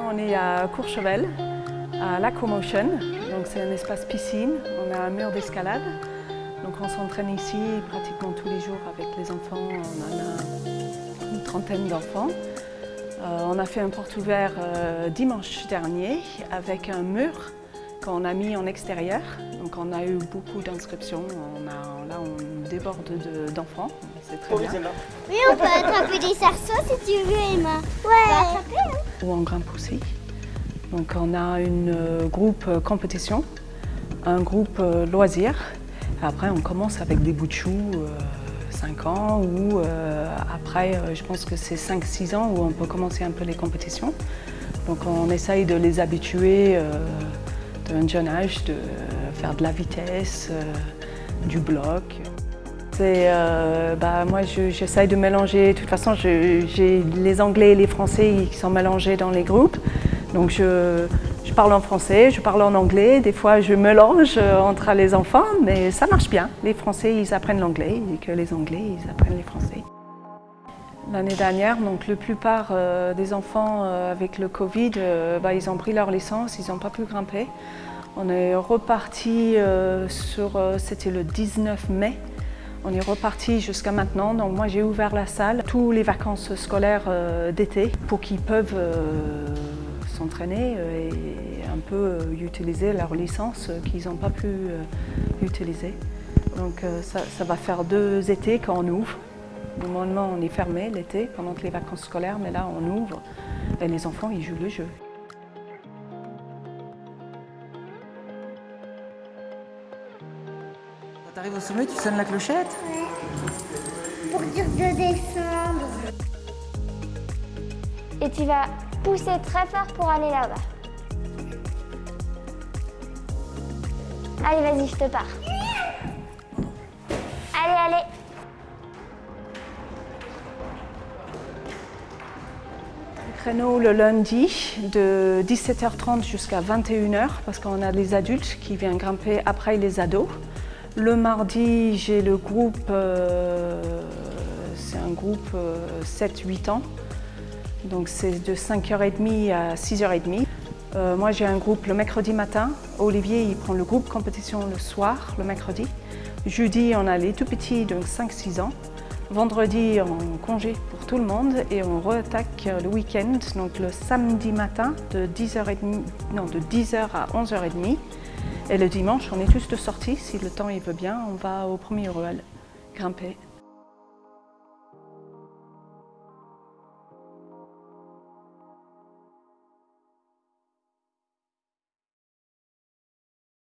on est à Courchevel, à l'Aquamotion. Donc c'est un espace piscine, on a un mur d'escalade. Donc on s'entraîne ici pratiquement tous les jours avec les enfants. On en a une trentaine d'enfants. Euh, on a fait un porte ouvert euh, dimanche dernier avec un mur qu'on a mis en extérieur. Donc on a eu beaucoup d'inscriptions. Là, on déborde d'enfants. C'est très bien. Oui, on peut attraper des cerceaux si tu veux, Emma. Ouais. Ou en grimpe aussi. Donc on a une euh, groupe euh, compétition, un groupe euh, loisir. Après, on commence avec des bouts de choux, 5 ans, ou après, je pense que c'est 5-6 ans où on peut commencer un peu les compétitions. Donc on essaye de les habituer d'un jeune âge, de faire de la vitesse, du bloc. Bah, moi, j'essaye de mélanger. De toute façon, j'ai les Anglais et les Français qui sont mélangés dans les groupes. Donc je, parle en français, je parle en anglais, des fois je mélange euh, entre les enfants, mais ça marche bien. Les Français, ils apprennent l'anglais et que les Anglais, ils apprennent les Français. L'année dernière, donc la plupart euh, des enfants euh, avec le Covid, bah, ils ont pris leur licence, ils n'ont pas pu grimper. On est reparti sur, c'était le 19 mai, on est reparti jusqu'à maintenant. Donc moi j'ai ouvert la salle, tous les vacances scolaires d'été pour qu'ils peuvent s'entraîner euh, et un peu euh, utiliser leur licence qu'ils n'ont pas pu euh, utiliser. Donc ça, va faire deux étés qu'on ouvre. Normalement, on est fermé l'été pendant les vacances scolaires, mais là, on ouvre et les enfants, ils jouent le jeu. Quand tu arrives au sommet, tu sonnes la clochette Pour dire de descendre. Et tu vas pousser très fort pour aller là-bas. Allez, vas-y, je te pars. Allez, allez. Créneau le lundi de 17h30 jusqu'à 21h parce qu'on a les adultes qui viennent grimper après les ados. Le mardi, j'ai le groupe, euh, c'est un groupe 7-8 euh, ans donc c'est de 5h30 à 6h30. Euh, moi j'ai un groupe le mercredi matin. Olivier il prend le groupe compétition le soir, le mercredi. Jeudi on a les tout petits, donc 5-6 ans. Vendredi on congé pour tout le monde et on re-attaque le week-end, donc le samedi matin de 10h30, non, de 10h à 11h30. Et le dimanche on est tous de sortie, si le temps il veut bien, on va au premier ruelle grimper.